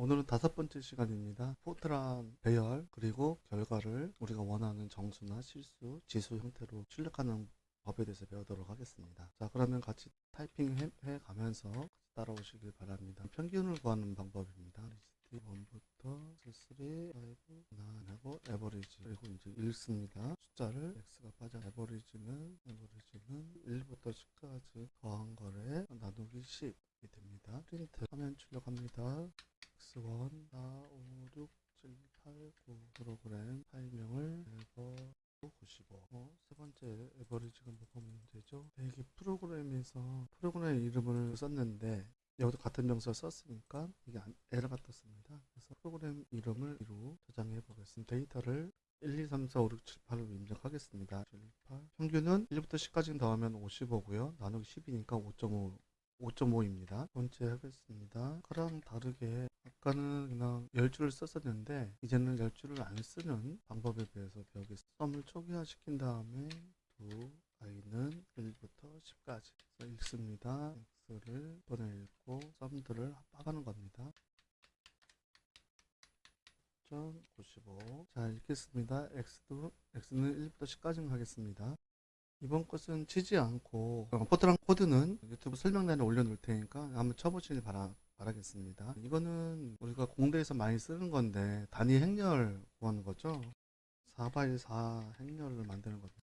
오늘은 다섯 번째 시간입니다. Fortran 배열 그리고 결과를 우리가 원하는 정수나 실수, 지수 형태로 출력하는 법에 대해서 배우도록 하겠습니다. 자 그러면 같이 타이핑 해, 해 가면서 따라오시길 바랍니다. 평균을 구하는 방법입니다. 리스트 1부터 3, 5, 9하고 average 그리고 이제 읽습니다. 숫자를 x가 빠져 average는 average는 1부터 10까지 더한 거래 나누기 10이 됩니다. 프린트 화면 출력합니다. X1 4 5 6 7 8 9 프로그램 파일명을 에버 95. 어, 세 번째 에버리지가 뭐가 문제죠? 네, 이게 프로그램에서 프로그램 이름을 썼는데 여기도 같은 명수를 썼으니까 이게 안, 에러가 떴습니다. 그래서 프로그램 이름을 이로 저장해 보겠습니다. 데이터를 1, 2, 3, 4, 5, 6, 7, 8로 입력하겠습니다. 7, 8. 평균은 1부터 10까지 더하면 55고요. 나누기 10이니까 5.5 5.5입니다. 번째 하겠습니다. 아까랑 다르게 아까는 그냥 10줄을 썼었는데 이제는 10줄을 안 쓰는 방법에 대해서 배우겠습니다. 썸을 초기화 시킨 다음에 두 i는 1부터 10까지 읽습니다. x를 번에 읽고 썸들을 합하는 겁니다. 95. 자 읽겠습니다. x도 x는 1부터 10까지 하겠습니다. 이번 것은 치지 않고 어, Fortran 코드는 유튜브 설명란에 올려놓을 테니까 한번 쳐보시길 바라, 바라겠습니다. 이거는 우리가 공대에서 많이 쓰는 건데 단위 행렬 구하는 거죠. 4x4 행렬을 만드는 겁니다.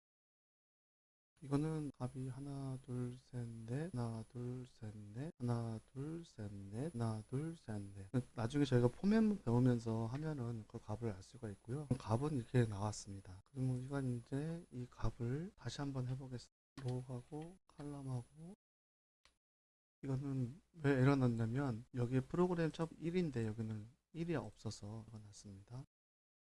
이거는 값이 하나 둘 셋 넷 하나 둘 셋 넷 하나 둘 셋 넷 하나 둘 셋 넷. 나중에 저희가 포맷 배우면서 하면은 그 값을 알 수가 있고요. 값은 이렇게 나왔습니다. 그러면 우리가 이제 이 값을 다시 한번 해보겠습니다. 로우하고 칼럼하고 이거는 왜 에러 났냐면 여기 프로그램 첩 1인데 여기는 1이 없어서 에러 났습니다.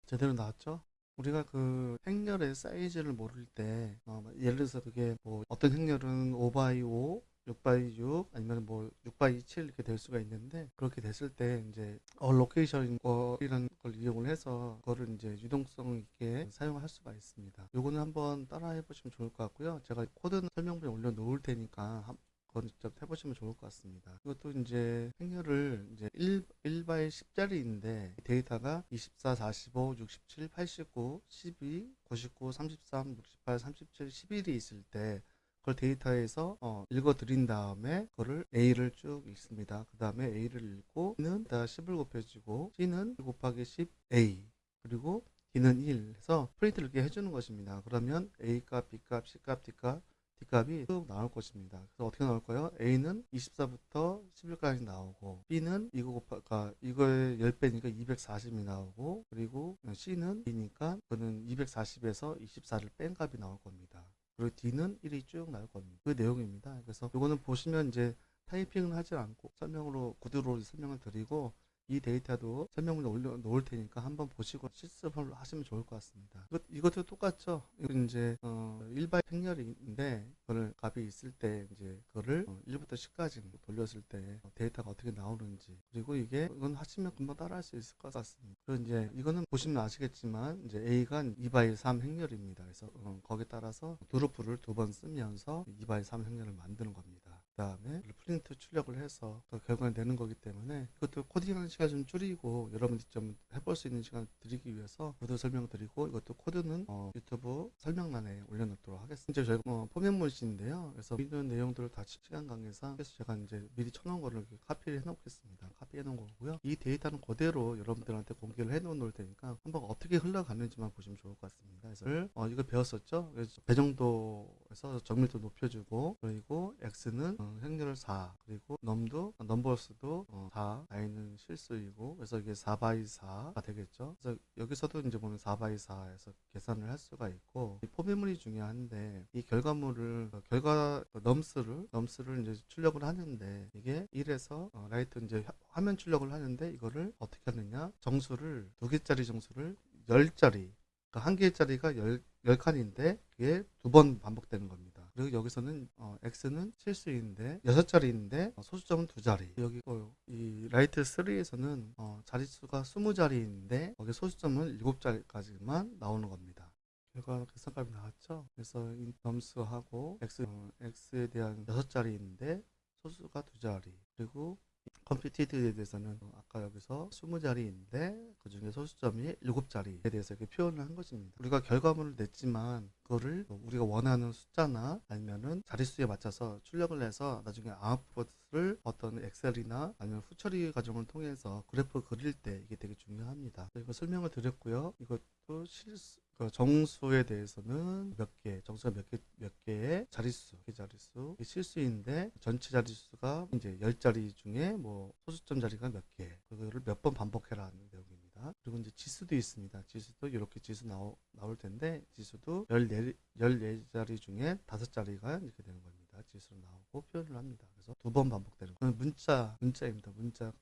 제대로 나왔죠 우리가 그 행렬의 사이즈를 모를 때 어, 예를 들어서 그게 뭐 어떤 행렬은 5x5 6x6 아니면 뭐 6x7 이렇게 될 수가 있는데 그렇게 됐을 때 이제 allocation 이라는 걸 이용을 해서 그거를 이제 유동성 있게 사용할 수가 있습니다. 요거는 한번 따라 해 보시면 좋을 것 같고요. 제가 코드는 설명문에 올려 놓을 테니까 그건 직접 해보시면 좋을 것 같습니다. 이것도 이제 행렬을 이제 1, 1바의 10짜리인데 데이터가 24, 45, 67, 89, 12, 99, 33, 68, 37, 11이 있을 때 그걸 데이터에서 어, 읽어 드린 다음에 그거를 A를 쭉 읽습니다. 그 다음에 A를 읽고 B는 다 10을 곱해주고 C는 1 곱하기 10 A 그리고 D는 1 해서 프린트를 이렇게 해주는 것입니다. 그러면 A값, B값, C값, D값 값이 쭉 나올 것입니다. 그래서 어떻게 나올까요? A는 24부터 11까지 나오고 B는 이거 곱하, 그러니까 이거의 10배니까 240이 나오고 그리고 C는 2니까 그는 240에서 24를 뺀 값이 나올 겁니다. 그리고 D는 1이 쭉 나올 겁니다. 그 내용입니다. 그래서 이거는 보시면 이제 타이핑은 하지 않고 설명으로 구두로 설명을 드리고 이 데이터도 설명문에 올려 놓을 테니까 한번 보시고 실습을 하시면 좋을 것 같습니다. 이것, 이것도 똑같죠. 이건 이제 어, 일반 행렬인데 그걸 값이 있을 때 이제 그거를 어, 1부터 10까지 돌렸을 때 데이터가 어떻게 나오는지 그리고 이게 이건 하시면 금방 따라할 수 있을 것 같습니다. 그리고 이제 이거는 보시면 아시겠지만 이제 A가 2 by 3 행렬입니다. 그래서 어, 거기에 따라서 do loop를 두 번 쓰면서 2 by 3 행렬을 만드는 겁니다. 그 다음에 프린트 출력을 해서 그 결과를 내는 거기 때문에 이것도 코딩하는 시간 좀 줄이고 여러분들이 좀 해볼 수 있는 시간을 드리기 위해서 모두 설명드리고 이것도 코드는 어, 유튜브 설명란에 올려놓도록 하겠습니다. 이제 저희가 어, 포맷문신인데요. 그래서 있는 내용들을 다 시간 관계상 그래서 제가 이제 미리 쳐놓은 거를 카피를 해놓겠습니다. 카피해 놓은 거고요. 이 데이터는 그대로 여러분들한테 공개를 해 놓을 테니까 한번 어떻게 흘러가는지만 보시면 좋을 것 같습니다. 그래서 어, 이거 배웠었죠. 그래서 배정도 에서 정밀도 높여주고 그리고 x는 어, 행렬을 4 그리고 num도 numbers도 어, 4 i는 실수이고 그래서 이게 4 by 4가 되겠죠? 그래서 여기서도 이제 보면 4 by 4에서 계산을 할 수가 있고 이 포맷문이 중요한데 이 결과물을 어, 결과 nums를 nums를 이제 출력을 하는데 이게 1에서 어, write 이제 화면 출력을 하는데 이거를 어떻게 하느냐? 정수를 두 개짜리 정수를 10짜리 그러니까 한 개짜리가 10, 10칸인데 그게 두 번 반복되는 겁니다. 그리고 여기서는 어, x는 실수인데 6자리인데 어, 소수점은 2자리. 여기 어, 이 write 3에서는 어, 자릿수가 20자리인데 거기 소수점은 7자리까지만 나오는 겁니다. 결과 계산값이 나왔죠? 그래서 nums하고 x, 어, x에 대한 6자리인데 소수가 2자리. 그리고 computed에 대해서는 어, 아까 여기서 20자리인데 그 중에 소수점이 7자리에 대해서 이렇게 표현을 한 것입니다. 우리가 결과물을 냈지만 그거를 뭐 우리가 원하는 숫자나 아니면은 자릿수에 맞춰서 출력을 해서 나중에 아웃풋을 어떤 엑셀이나 아니면 후처리 과정을 통해서 그래프 그릴 때 이게 되게 중요합니다. 이거 설명을 드렸고요. 이것도 실수 그 정수에 대해서는 몇 개, 정수가 몇 개, 몇 개의 자릿수, 개 자릿수, 실수인데 전체 자릿수가 이제 10자리 중에 뭐 소수점 자리가 몇 개, 그거를 몇 번 반복해라는 내용입니다. 그리고 이제 지수도 있습니다. 지수도 이렇게 지수 나오, 나올 텐데 지수도 14, 14자리 중에 5자리가 이렇게 되는 겁니다. 지수로 나오고 표현을 합니다. 그래서 두 번 반복되는 거예요. 문자, 문자입니다. 문자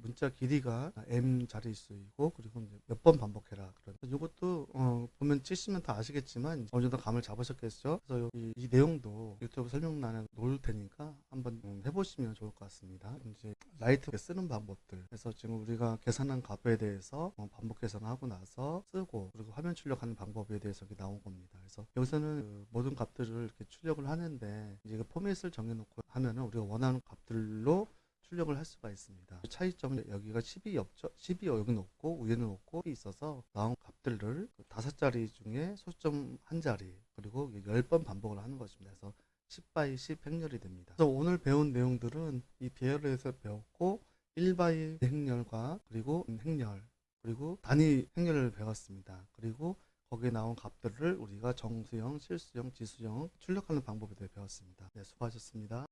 문자 길이가 m 자릿수이고 그리고 이제 몇번 반복해라. 이것도 어, 보면 치시면 다 아시겠지만 어느 정도 감을 잡으셨겠죠? 그래서 이, 이 내용도 유튜브 설명란에 놓을 테니까 한번 음, 해보시면 좋을 것 같습니다. 이제 write 쓰는 방법들. 그래서 지금 우리가 계산한 값에 대해서 어, 반복 계산하고 나서 쓰고 그리고 화면 출력하는 방법에 대해서 이렇게 나온 겁니다. 그래서 여기서는 그 모든 값들을 이렇게 출력을 하는데 이제 그 포맷을 정해놓고 하면은 우리가 원하는 값들로 출력을 할 수가 있습니다. 차이점은 여기가 10이 없죠. 10이 여기 높고 위에는 높고 있어서 나온 값들을 그 다섯 자리 중에 소수점 한 자리 그리고 10번 반복을 하는 것입니다. 그래서 10 by 10 행렬이 됩니다. 그래서 오늘 배운 내용들은 이 배열에서 배웠고 1 by 행렬과 그리고 행렬 그리고 단위 행렬을 배웠습니다. 그리고 거기에 나온 값들을 우리가 정수형, 실수형, 지수형 출력하는 방법에 대해 배웠습니다. 네, 수고하셨습니다.